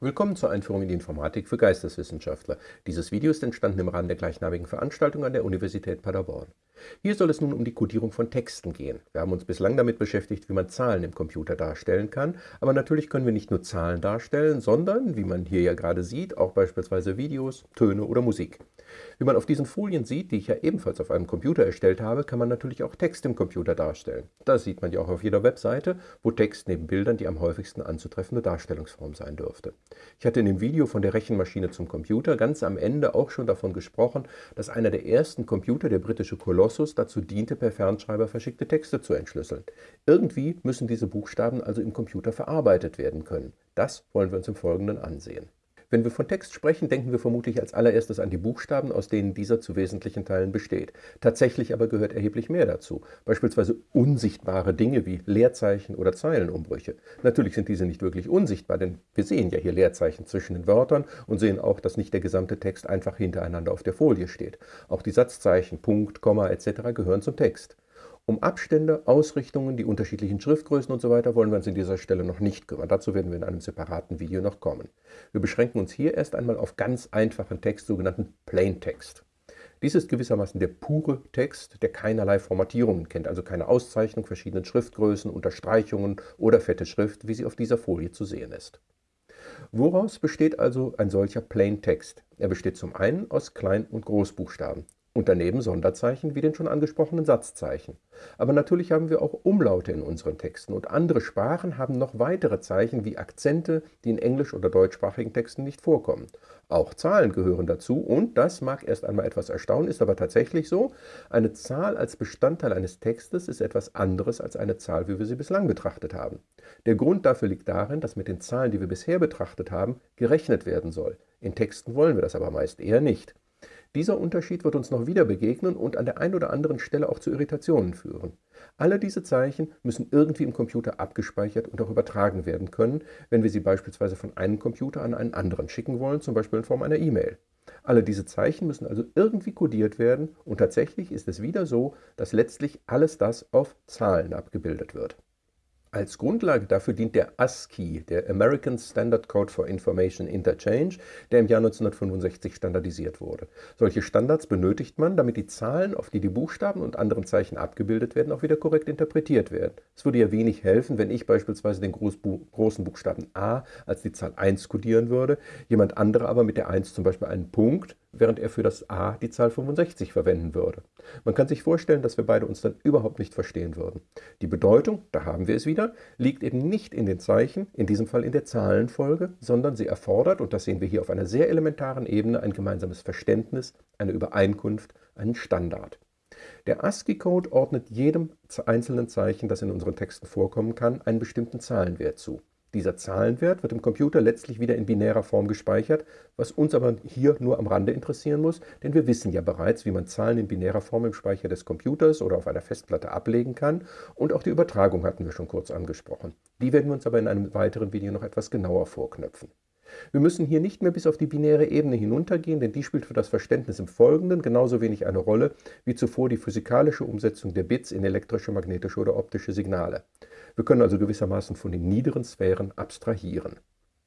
Willkommen zur Einführung in die Informatik für Geisteswissenschaftler. Dieses Video ist entstanden im Rahmen der gleichnamigen Veranstaltung an der Universität Paderborn. Hier soll es nun um die Codierung von Texten gehen. Wir haben uns bislang damit beschäftigt, wie man Zahlen im Computer darstellen kann, aber natürlich können wir nicht nur Zahlen darstellen, sondern, wie man hier ja gerade sieht, auch beispielsweise Videos, Töne oder Musik. Wie man auf diesen Folien sieht, die ich ja ebenfalls auf einem Computer erstellt habe, kann man natürlich auch Text im Computer darstellen. Das sieht man ja auch auf jeder Webseite, wo Text neben Bildern die am häufigsten anzutreffende Darstellungsform sein dürfte. Ich hatte in dem Video von der Rechenmaschine zum Computer ganz am Ende auch schon davon gesprochen, dass einer der ersten Computer, der britische Colossus, dazu diente, per Fernschreiber verschickte Texte zu entschlüsseln. Irgendwie müssen diese Buchstaben also im Computer verarbeitet werden können. Das wollen wir uns im Folgenden ansehen. Wenn wir von Text sprechen, denken wir vermutlich als allererstes an die Buchstaben, aus denen dieser zu wesentlichen Teilen besteht. Tatsächlich aber gehört erheblich mehr dazu, beispielsweise unsichtbare Dinge wie Leerzeichen oder Zeilenumbrüche. Natürlich sind diese nicht wirklich unsichtbar, denn wir sehen ja hier Leerzeichen zwischen den Wörtern und sehen auch, dass nicht der gesamte Text einfach hintereinander auf der Folie steht. Auch die Satzzeichen, Punkt, Komma etc. gehören zum Text. Um Abstände, Ausrichtungen, die unterschiedlichen Schriftgrößen usw. So wollen wir uns an dieser Stelle noch nicht kümmern. Dazu werden wir in einem separaten Video noch kommen. Wir beschränken uns hier erst einmal auf ganz einfachen Text, sogenannten Plaintext. Dies ist gewissermaßen der pure Text, der keinerlei Formatierungen kennt, also keine Auszeichnung verschiedenen Schriftgrößen, Unterstreichungen oder fette Schrift, wie sie auf dieser Folie zu sehen ist. Woraus besteht also ein solcher Plaintext? Er besteht zum einen aus Klein- und Großbuchstaben und daneben Sonderzeichen wie den schon angesprochenen Satzzeichen. Aber natürlich haben wir auch Umlaute in unseren Texten und andere Sprachen haben noch weitere Zeichen wie Akzente, die in englisch- oder deutschsprachigen Texten nicht vorkommen. Auch Zahlen gehören dazu und, das mag erst einmal etwas erstaunen, ist aber tatsächlich so, eine Zahl als Bestandteil eines Textes ist etwas anderes als eine Zahl, wie wir sie bislang betrachtet haben. Der Grund dafür liegt darin, dass mit den Zahlen, die wir bisher betrachtet haben, gerechnet werden soll. In Texten wollen wir das aber meist eher nicht. Dieser Unterschied wird uns noch wieder begegnen und an der einen oder anderen Stelle auch zu Irritationen führen. Alle diese Zeichen müssen irgendwie im Computer abgespeichert und auch übertragen werden können, wenn wir sie beispielsweise von einem Computer an einen anderen schicken wollen, zum Beispiel in Form einer E-Mail. Alle diese Zeichen müssen also irgendwie kodiert werden und tatsächlich ist es wieder so, dass letztlich alles das auf Zahlen abgebildet wird. Als Grundlage dafür dient der ASCII, der American Standard Code for Information Interchange, der im Jahr 1965 standardisiert wurde. Solche Standards benötigt man, damit die Zahlen, auf die die Buchstaben und anderen Zeichen abgebildet werden, auch wieder korrekt interpretiert werden. Es würde ja wenig helfen, wenn ich beispielsweise den großen Buchstaben a als die Zahl 1 kodieren würde, jemand anderer aber mit der 1 zum Beispiel einen Punkt während er für das a die Zahl 65 verwenden würde. Man kann sich vorstellen, dass wir beide uns dann überhaupt nicht verstehen würden. Die Bedeutung, da haben wir es wieder, liegt eben nicht in den Zeichen, in diesem Fall in der Zahlenfolge, sondern sie erfordert, und das sehen wir hier auf einer sehr elementaren Ebene, ein gemeinsames Verständnis, eine Übereinkunft, einen Standard. Der ASCII-Code ordnet jedem einzelnen Zeichen, das in unseren Texten vorkommen kann, einen bestimmten Zahlenwert zu. Dieser Zahlenwert wird im Computer letztlich wieder in binärer Form gespeichert, was uns aber hier nur am Rande interessieren muss, denn wir wissen ja bereits, wie man Zahlen in binärer Form im Speicher des Computers oder auf einer Festplatte ablegen kann und auch die Übertragung hatten wir schon kurz angesprochen. Die werden wir uns aber in einem weiteren Video noch etwas genauer vorknöpfen. Wir müssen hier nicht mehr bis auf die binäre Ebene hinuntergehen, denn die spielt für das Verständnis im Folgenden genauso wenig eine Rolle wie zuvor die physikalische Umsetzung der Bits in elektrische, magnetische oder optische Signale. Wir können also gewissermaßen von den niederen Sphären abstrahieren.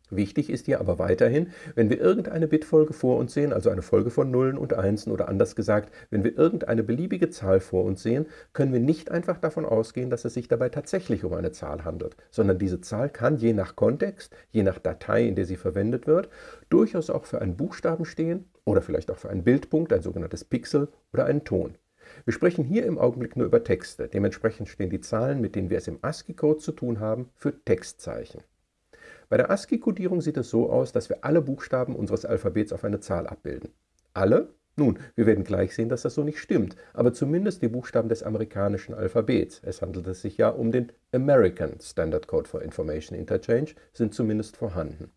Wichtig ist hier aber weiterhin, wenn wir irgendeine Bitfolge vor uns sehen, also eine Folge von Nullen und Einsen oder anders gesagt, wenn wir irgendeine beliebige Zahl vor uns sehen, können wir nicht einfach davon ausgehen, dass es sich dabei tatsächlich um eine Zahl handelt, sondern diese Zahl kann je nach Kontext, je nach Datei, in der sie verwendet wird, durchaus auch für einen Buchstaben stehen oder vielleicht auch für einen Bildpunkt, ein sogenanntes Pixel oder einen Ton. Wir sprechen hier im Augenblick nur über Texte. Dementsprechend stehen die Zahlen, mit denen wir es im ASCII-Code zu tun haben, für Textzeichen. Bei der ASCII-Codierung sieht es so aus, dass wir alle Buchstaben unseres Alphabets auf eine Zahl abbilden. Alle? Nun, wir werden gleich sehen, dass das so nicht stimmt, aber zumindest die Buchstaben des amerikanischen Alphabets, es handelt es sich ja um den American Standard Code for Information Interchange, sind zumindest vorhanden.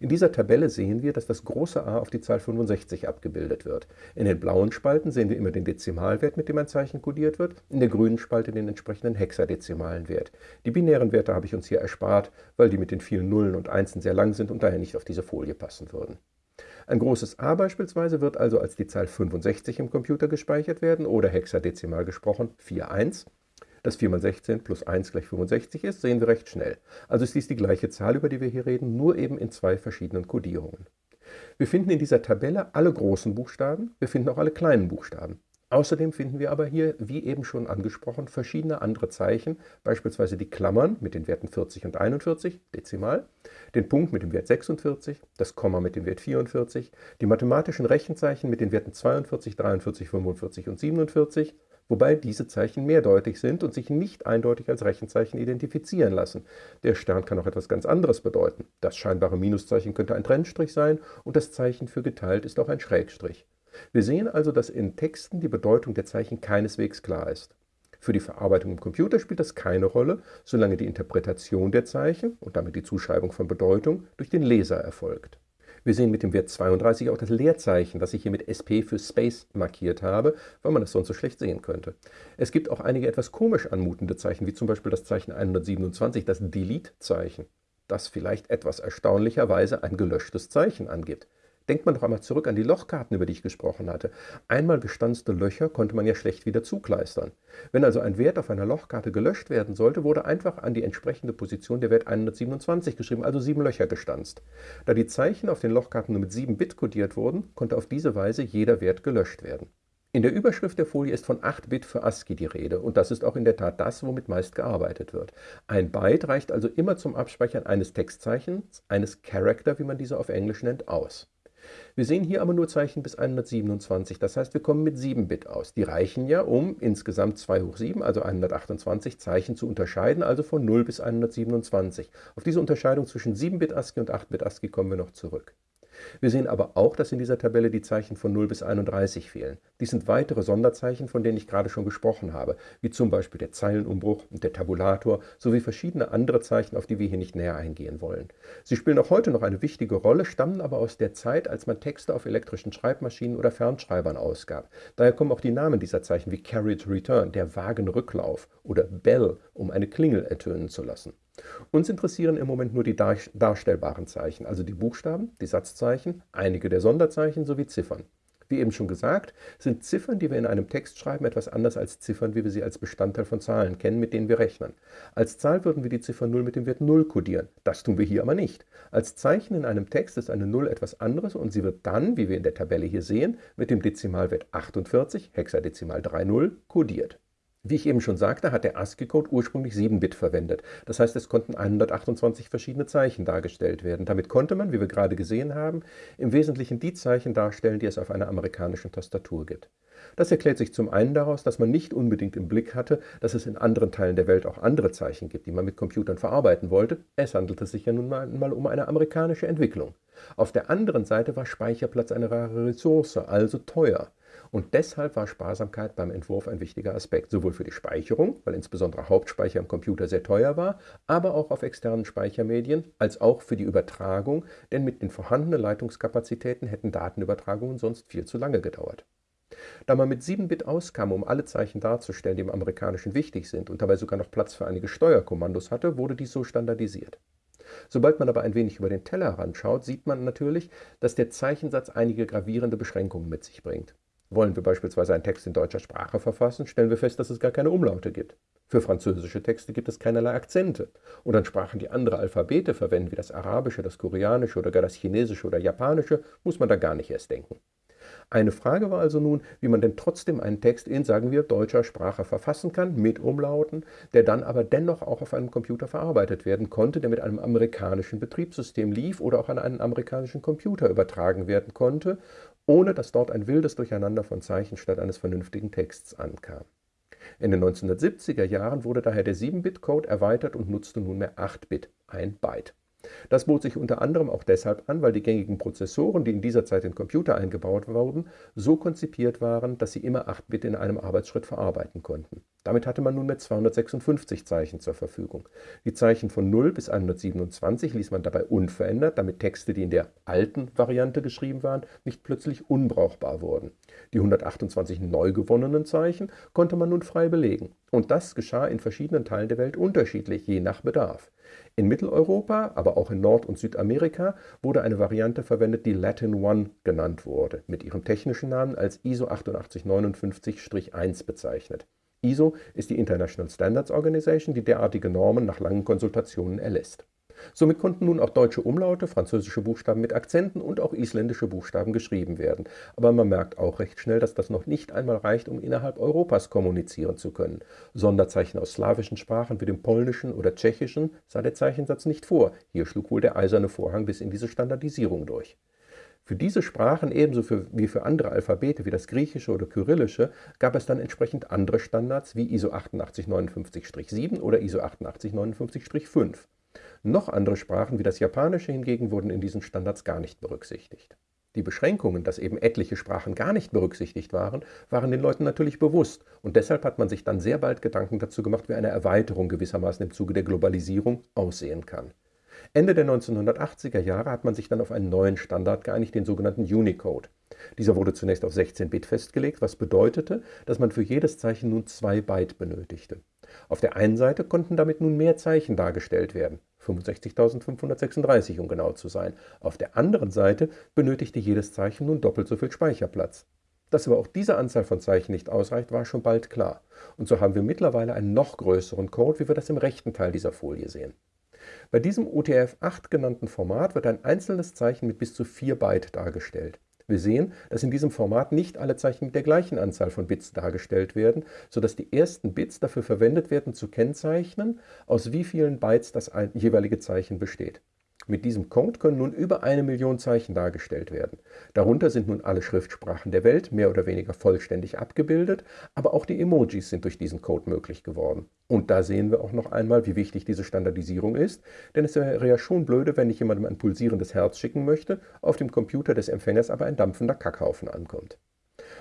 In dieser Tabelle sehen wir, dass das große A auf die Zahl 65 abgebildet wird. In den blauen Spalten sehen wir immer den Dezimalwert, mit dem ein Zeichen kodiert wird, in der grünen Spalte den entsprechenden hexadezimalen Wert. Die binären Werte habe ich uns hier erspart, weil die mit den vielen Nullen und Einsen sehr lang sind und daher nicht auf diese Folie passen würden. Ein großes A beispielsweise wird also als die Zahl 65 im Computer gespeichert werden oder hexadezimal gesprochen 41. dass 4 mal 16 plus 1 gleich 65 ist, sehen wir recht schnell. Also ist dies die gleiche Zahl, über die wir hier reden, nur eben in zwei verschiedenen Codierungen. Wir finden in dieser Tabelle alle großen Buchstaben, wir finden auch alle kleinen Buchstaben. Außerdem finden wir aber hier, wie eben schon angesprochen, verschiedene andere Zeichen, beispielsweise die Klammern mit den Werten 40 und 41, dezimal, den Punkt mit dem Wert 46, das Komma mit dem Wert 44, die mathematischen Rechenzeichen mit den Werten 42, 43, 45 und 47, wobei diese Zeichen mehrdeutig sind und sich nicht eindeutig als Rechenzeichen identifizieren lassen. Der Stern kann auch etwas ganz anderes bedeuten. Das scheinbare Minuszeichen könnte ein Trennstrich sein und das Zeichen für geteilt ist auch ein Schrägstrich. Wir sehen also, dass in Texten die Bedeutung der Zeichen keineswegs klar ist. Für die Verarbeitung im Computer spielt das keine Rolle, solange die Interpretation der Zeichen und damit die Zuschreibung von Bedeutung durch den Leser erfolgt. Wir sehen mit dem Wert 32 auch das Leerzeichen, das ich hier mit SP für Space markiert habe, weil man es sonst so schlecht sehen könnte. Es gibt auch einige etwas komisch anmutende Zeichen, wie zum Beispiel das Zeichen 127, das Delete-Zeichen, das vielleicht etwas erstaunlicherweise ein gelöschtes Zeichen angibt. Denkt man doch einmal zurück an die Lochkarten, über die ich gesprochen hatte. Einmal gestanzte Löcher konnte man ja schlecht wieder zukleistern. Wenn also ein Wert auf einer Lochkarte gelöscht werden sollte, wurde einfach an die entsprechende Position der Wert 127 geschrieben, also sieben Löcher gestanzt. Da die Zeichen auf den Lochkarten nur mit 7 Bit kodiert wurden, konnte auf diese Weise jeder Wert gelöscht werden. In der Überschrift der Folie ist von 8 Bit für ASCII die Rede und das ist auch in der Tat das, womit meist gearbeitet wird. Ein Byte reicht also immer zum Abspeichern eines Textzeichens, eines Character, wie man diese auf Englisch nennt, aus. Wir sehen hier aber nur Zeichen bis 127, das heißt, wir kommen mit 7 Bit aus. Die reichen ja, um insgesamt 2 hoch 7, also 128 Zeichen zu unterscheiden, also von 0 bis 127. Auf diese Unterscheidung zwischen 7-Bit ASCII und 8-Bit ASCII kommen wir noch zurück. Wir sehen aber auch, dass in dieser Tabelle die Zeichen von 0 bis 31 fehlen. Dies sind weitere Sonderzeichen, von denen ich gerade schon gesprochen habe, wie zum Beispiel der Zeilenumbruch und der Tabulator sowie verschiedene andere Zeichen, auf die wir hier nicht näher eingehen wollen. Sie spielen auch heute noch eine wichtige Rolle, stammen aber aus der Zeit, als man Texte auf elektrischen Schreibmaschinen oder Fernschreibern ausgab. Daher kommen auch die Namen dieser Zeichen wie Carriage Return, der Wagenrücklauf oder Bell, um eine Klingel ertönen zu lassen. Uns interessieren im Moment nur die darstellbaren Zeichen, also die Buchstaben, die Satzzeichen, einige der Sonderzeichen sowie Ziffern. Wie eben schon gesagt, sind Ziffern, die wir in einem Text schreiben, etwas anders als Ziffern, wie wir sie als Bestandteil von Zahlen kennen, mit denen wir rechnen. Als Zahl würden wir die Ziffer 0 mit dem Wert 0 kodieren. Das tun wir hier aber nicht. Als Zeichen in einem Text ist eine 0 etwas anderes und sie wird dann, wie wir in der Tabelle hier sehen, mit dem Dezimalwert 48, Hexadezimal 30, kodiert. Wie ich eben schon sagte, hat der ASCII-Code ursprünglich 7-Bit verwendet. Das heißt, es konnten 128 verschiedene Zeichen dargestellt werden. Damit konnte man, wie wir gerade gesehen haben, im Wesentlichen die Zeichen darstellen, die es auf einer amerikanischen Tastatur gibt. Das erklärt sich zum einen daraus, dass man nicht unbedingt im Blick hatte, dass es in anderen Teilen der Welt auch andere Zeichen gibt, die man mit Computern verarbeiten wollte. Es handelte sich ja nun mal um eine amerikanische Entwicklung. Auf der anderen Seite war Speicherplatz eine rare Ressource, also teuer. Und deshalb war Sparsamkeit beim Entwurf ein wichtiger Aspekt, sowohl für die Speicherung, weil insbesondere Hauptspeicher im Computer sehr teuer war, aber auch auf externen Speichermedien, als auch für die Übertragung, denn mit den vorhandenen Leitungskapazitäten hätten Datenübertragungen sonst viel zu lange gedauert. Da man mit 7-Bit auskam, um alle Zeichen darzustellen, die im Amerikanischen wichtig sind und dabei sogar noch Platz für einige Steuerkommandos hatte, wurde dies so standardisiert. Sobald man aber ein wenig über den Tellerrand schaut, sieht man natürlich, dass der Zeichensatz einige gravierende Beschränkungen mit sich bringt. Wollen wir beispielsweise einen Text in deutscher Sprache verfassen, stellen wir fest, dass es gar keine Umlaute gibt. Für französische Texte gibt es keinerlei Akzente. Und an Sprachen, die andere Alphabete verwenden, wie das Arabische, das Koreanische oder gar das Chinesische oder Japanische, muss man da gar nicht erst denken. Eine Frage war also nun, wie man denn trotzdem einen Text in, sagen wir, deutscher Sprache verfassen kann, mit Umlauten, der dann aber dennoch auch auf einem Computer verarbeitet werden konnte, der mit einem amerikanischen Betriebssystem lief oder auch an einen amerikanischen Computer übertragen werden konnte ohne dass dort ein wildes Durcheinander von Zeichen statt eines vernünftigen Texts ankam. In den 1970er Jahren wurde daher der 7-Bit-Code erweitert und nutzte nunmehr 8-Bit, ein Byte. Das bot sich unter anderem auch deshalb an, weil die gängigen Prozessoren, die in dieser Zeit in Computer eingebaut wurden, so konzipiert waren, dass sie immer 8 Bit in einem Arbeitsschritt verarbeiten konnten. Damit hatte man nunmehr 256 Zeichen zur Verfügung. Die Zeichen von 0 bis 127 ließ man dabei unverändert, damit Texte, die in der alten Variante geschrieben waren, nicht plötzlich unbrauchbar wurden. Die 128 neu gewonnenen Zeichen konnte man nun frei belegen. Und das geschah in verschiedenen Teilen der Welt unterschiedlich, je nach Bedarf. In Mitteleuropa, aber auch in Nord- und Südamerika wurde eine Variante verwendet, die Latin One genannt wurde, mit ihrem technischen Namen als ISO 8859-1 bezeichnet. ISO ist die International Standards Organization, die derartige Normen nach langen Konsultationen erlässt. Somit konnten nun auch deutsche Umlaute, französische Buchstaben mit Akzenten und auch isländische Buchstaben geschrieben werden. Aber man merkt auch recht schnell, dass das noch nicht einmal reicht, um innerhalb Europas kommunizieren zu können. Sonderzeichen aus slawischen Sprachen wie dem Polnischen oder Tschechischen sah der Zeichensatz nicht vor. Hier schlug wohl der eiserne Vorhang bis in diese Standardisierung durch. Für diese Sprachen ebenso für, wie für andere Alphabete wie das Griechische oder Kyrillische gab es dann entsprechend andere Standards wie ISO 8859-7 oder ISO 8859-5. Noch andere Sprachen wie das Japanische hingegen wurden in diesen Standards gar nicht berücksichtigt. Die Beschränkungen, dass eben etliche Sprachen gar nicht berücksichtigt waren, waren den Leuten natürlich bewusst und deshalb hat man sich dann sehr bald Gedanken dazu gemacht, wie eine Erweiterung gewissermaßen im Zuge der Globalisierung aussehen kann. Ende der 1980er Jahre hat man sich dann auf einen neuen Standard geeinigt, den sogenannten Unicode. Dieser wurde zunächst auf 16 Bit festgelegt, was bedeutete, dass man für jedes Zeichen nun 2 Byte benötigte. Auf der einen Seite konnten damit nun mehr Zeichen dargestellt werden, 65.536 um genau zu sein. Auf der anderen Seite benötigte jedes Zeichen nun doppelt so viel Speicherplatz. Dass aber auch diese Anzahl von Zeichen nicht ausreicht, war schon bald klar. Und so haben wir mittlerweile einen noch größeren Code, wie wir das im rechten Teil dieser Folie sehen. Bei diesem UTF-8 genannten Format wird ein einzelnes Zeichen mit bis zu 4 Byte dargestellt. Wir sehen, dass in diesem Format nicht alle Zeichen mit der gleichen Anzahl von Bits dargestellt werden, sodass die ersten Bits dafür verwendet werden, zu kennzeichnen, aus wie vielen Bytes das jeweilige Zeichen besteht. Mit diesem Code können nun über eine Million Zeichen dargestellt werden. Darunter sind nun alle Schriftsprachen der Welt mehr oder weniger vollständig abgebildet, aber auch die Emojis sind durch diesen Code möglich geworden. Und da sehen wir auch noch einmal, wie wichtig diese Standardisierung ist, denn es wäre ja schon blöde, wenn ich jemandem ein pulsierendes Herz schicken möchte, auf dem Computer des Empfängers aber ein dampfender Kackhaufen ankommt.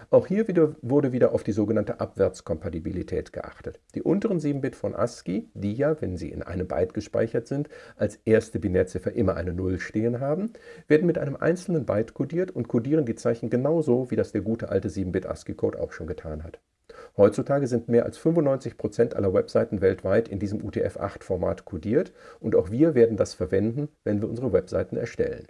Auch hier wieder, wurde wieder auf die sogenannte Abwärtskompatibilität geachtet. Die unteren 7 Bit von ASCII, die ja, wenn sie in einem Byte gespeichert sind, als erste Binärziffer immer eine 0 stehen haben, werden mit einem einzelnen Byte kodiert und kodieren die Zeichen genauso, wie das der gute alte 7-Bit ASCII-Code auch schon getan hat. Heutzutage sind mehr als 95% aller Webseiten weltweit in diesem UTF-8-Format kodiert und auch wir werden das verwenden, wenn wir unsere Webseiten erstellen.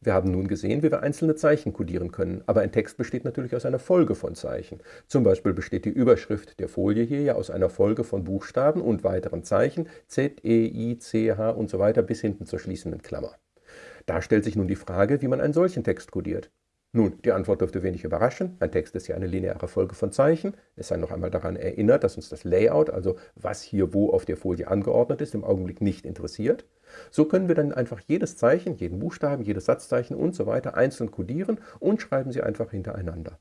Wir haben nun gesehen, wie wir einzelne Zeichen kodieren können, aber ein Text besteht natürlich aus einer Folge von Zeichen. Zum Beispiel besteht die Überschrift der Folie hier ja aus einer Folge von Buchstaben und weiteren Zeichen Z, E, I, C, H und so weiter bis hinten zur schließenden Klammer. Da stellt sich nun die Frage, wie man einen solchen Text kodiert. Nun, die Antwort dürfte wenig überraschen. Ein Text ist ja eine lineare Folge von Zeichen. Es sei noch einmal daran erinnert, dass uns das Layout, also was hier wo auf der Folie angeordnet ist, im Augenblick nicht interessiert. So können wir dann einfach jedes Zeichen, jeden Buchstaben, jedes Satzzeichen und so weiter einzeln kodieren und schreiben sie einfach hintereinander.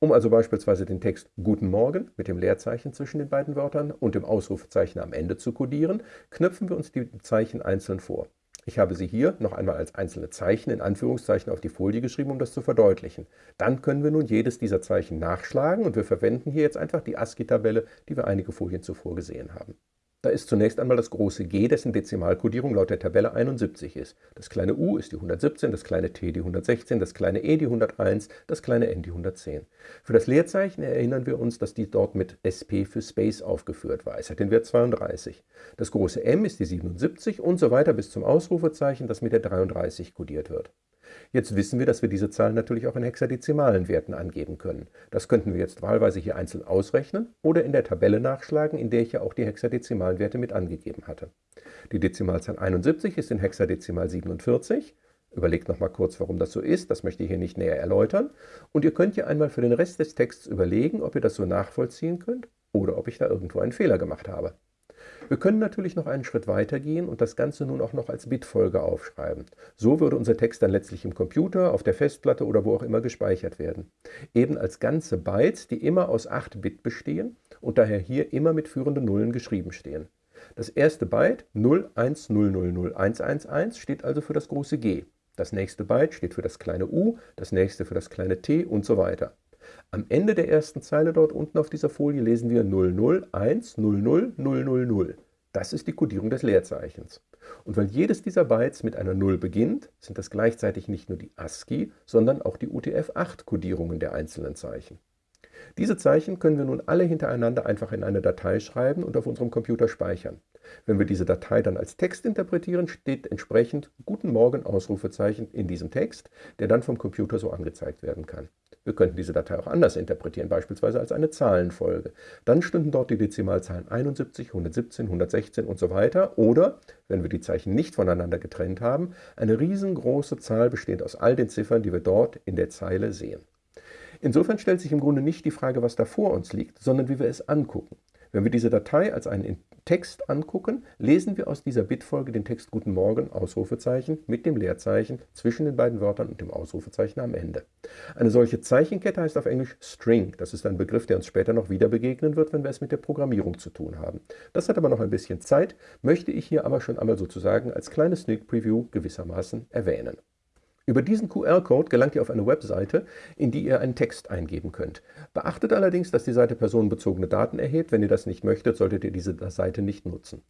Um also beispielsweise den Text Guten Morgen mit dem Leerzeichen zwischen den beiden Wörtern und dem Ausrufezeichen am Ende zu kodieren, knöpfen wir uns die Zeichen einzeln vor. Ich habe sie hier noch einmal als einzelne Zeichen in Anführungszeichen auf die Folie geschrieben, um das zu verdeutlichen. Dann können wir nun jedes dieser Zeichen nachschlagen und wir verwenden hier jetzt einfach die ASCII-Tabelle, die wir einige Folien zuvor gesehen haben. Da ist zunächst einmal das große G, dessen Dezimalkodierung laut der Tabelle 71 ist. Das kleine u ist die 117, das kleine t die 116, das kleine e die 101, das kleine n die 110. Für das Leerzeichen erinnern wir uns, dass die dort mit SP für Space aufgeführt war. Es hat den Wert 32. Das große M ist die 77 und so weiter bis zum Ausrufezeichen, das mit der 33 kodiert wird. Jetzt wissen wir, dass wir diese Zahlen natürlich auch in hexadezimalen Werten angeben können. Das könnten wir jetzt wahlweise hier einzeln ausrechnen oder in der Tabelle nachschlagen, in der ich ja auch die hexadezimalen Werte mit angegeben hatte. Die Dezimalzahl 71 ist in Hexadezimal 47. Überlegt nochmal kurz, warum das so ist, das möchte ich hier nicht näher erläutern. Und ihr könnt ja einmal für den Rest des Texts überlegen, ob ihr das so nachvollziehen könnt oder ob ich da irgendwo einen Fehler gemacht habe. Wir können natürlich noch einen Schritt weiter gehen und das Ganze nun auch noch als Bitfolge aufschreiben. So würde unser Text dann letztlich im Computer, auf der Festplatte oder wo auch immer gespeichert werden. Eben als ganze Bytes, die immer aus 8 Bit bestehen und daher hier immer mit führenden Nullen geschrieben stehen. Das erste Byte 010001111 steht also für das große G. Das nächste Byte steht für das kleine u, das nächste für das kleine t und so weiter. Am Ende der ersten Zeile dort unten auf dieser Folie lesen wir 0010000. Das ist die Kodierung des Leerzeichens. Und weil jedes dieser Bytes mit einer 0 beginnt, sind das gleichzeitig nicht nur die ASCII, sondern auch die UTF-8-Kodierungen der einzelnen Zeichen. Diese Zeichen können wir nun alle hintereinander einfach in eine Datei schreiben und auf unserem Computer speichern. Wenn wir diese Datei dann als Text interpretieren, steht entsprechend Guten Morgen Ausrufezeichen in diesem Text, der dann vom Computer so angezeigt werden kann. Wir könnten diese Datei auch anders interpretieren, beispielsweise als eine Zahlenfolge. Dann stünden dort die Dezimalzahlen 71, 117, 116 und so weiter. Oder, wenn wir die Zeichen nicht voneinander getrennt haben, eine riesengroße Zahl bestehend aus all den Ziffern, die wir dort in der Zeile sehen. Insofern stellt sich im Grunde nicht die Frage, was da vor uns liegt, sondern wie wir es angucken. Wenn wir diese Datei als einen Text angucken, lesen wir aus dieser Bitfolge den Text Guten Morgen, Ausrufezeichen, mit dem Leerzeichen zwischen den beiden Wörtern und dem Ausrufezeichen am Ende. Eine solche Zeichenkette heißt auf Englisch String. Das ist ein Begriff, der uns später noch wieder begegnen wird, wenn wir es mit der Programmierung zu tun haben. Das hat aber noch ein bisschen Zeit, möchte ich hier aber schon einmal sozusagen als kleines Sneak Preview gewissermaßen erwähnen. Über diesen QR-Code gelangt ihr auf eine Webseite, in die ihr einen Text eingeben könnt. Beachtet allerdings, dass die Seite personenbezogene Daten erhebt. Wenn ihr das nicht möchtet, solltet ihr diese Seite nicht nutzen.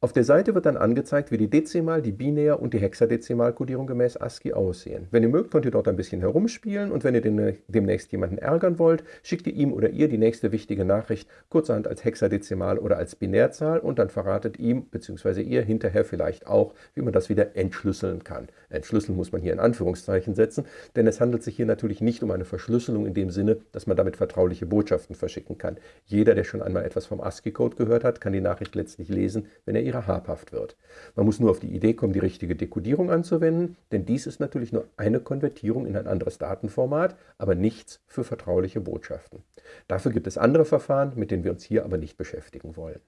Auf der Seite wird dann angezeigt, wie die Dezimal-, die Binär- und die Hexadezimalkodierung gemäß ASCII aussehen. Wenn ihr mögt, könnt ihr dort ein bisschen herumspielen und wenn ihr demnächst jemanden ärgern wollt, schickt ihr ihm oder ihr die nächste wichtige Nachricht kurzerhand als Hexadezimal- oder als Binärzahl und dann verratet ihm bzw. ihr hinterher vielleicht auch, wie man das wieder entschlüsseln kann. Entschlüsseln muss man hier in Anführungszeichen Anführungszeichen setzen, denn es handelt sich hier natürlich nicht um eine Verschlüsselung in dem Sinne, dass man damit vertrauliche Botschaften verschicken kann. Jeder, der schon einmal etwas vom ASCII-Code gehört hat, kann die Nachricht letztlich lesen, wenn er ihrer habhaft wird. Man muss nur auf die Idee kommen, die richtige Dekodierung anzuwenden, denn dies ist natürlich nur eine Konvertierung in ein anderes Datenformat, aber nichts für vertrauliche Botschaften. Dafür gibt es andere Verfahren, mit denen wir uns hier aber nicht beschäftigen wollen.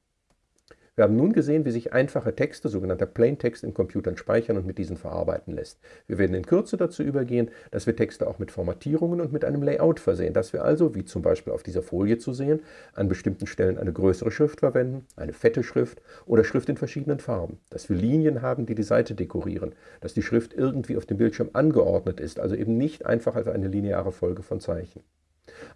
Wir haben nun gesehen, wie sich einfache Texte, sogenannter Plaintext, in Computern speichern und mit diesen verarbeiten lässt. Wir werden in Kürze dazu übergehen, dass wir Texte auch mit Formatierungen und mit einem Layout versehen, dass wir also, wie zum Beispiel auf dieser Folie zu sehen, an bestimmten Stellen eine größere Schrift verwenden, eine fette Schrift oder Schrift in verschiedenen Farben, dass wir Linien haben, die die Seite dekorieren, dass die Schrift irgendwie auf dem Bildschirm angeordnet ist, also eben nicht einfach als eine lineare Folge von Zeichen.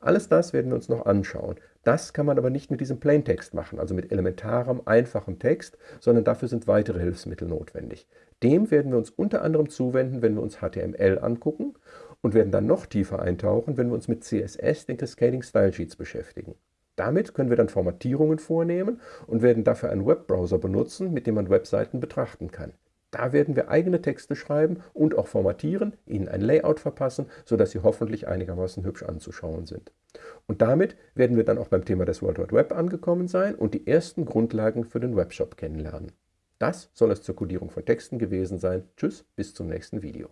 Alles das werden wir uns noch anschauen. Das kann man aber nicht mit diesem Plaintext machen, also mit elementarem, einfachem Text, sondern dafür sind weitere Hilfsmittel notwendig. Dem werden wir uns unter anderem zuwenden, wenn wir uns HTML angucken und werden dann noch tiefer eintauchen, wenn wir uns mit CSS, den Cascading Style Sheets, beschäftigen. Damit können wir dann Formatierungen vornehmen und werden dafür einen Webbrowser benutzen, mit dem man Webseiten betrachten kann. Da werden wir eigene Texte schreiben und auch formatieren, ihnen ein Layout verpassen, sodass sie hoffentlich einigermaßen hübsch anzuschauen sind. Und damit werden wir dann auch beim Thema des World Wide Web angekommen sein und die ersten Grundlagen für den Webshop kennenlernen. Das soll es zur Codierung von Texten gewesen sein. Tschüss, bis zum nächsten Video.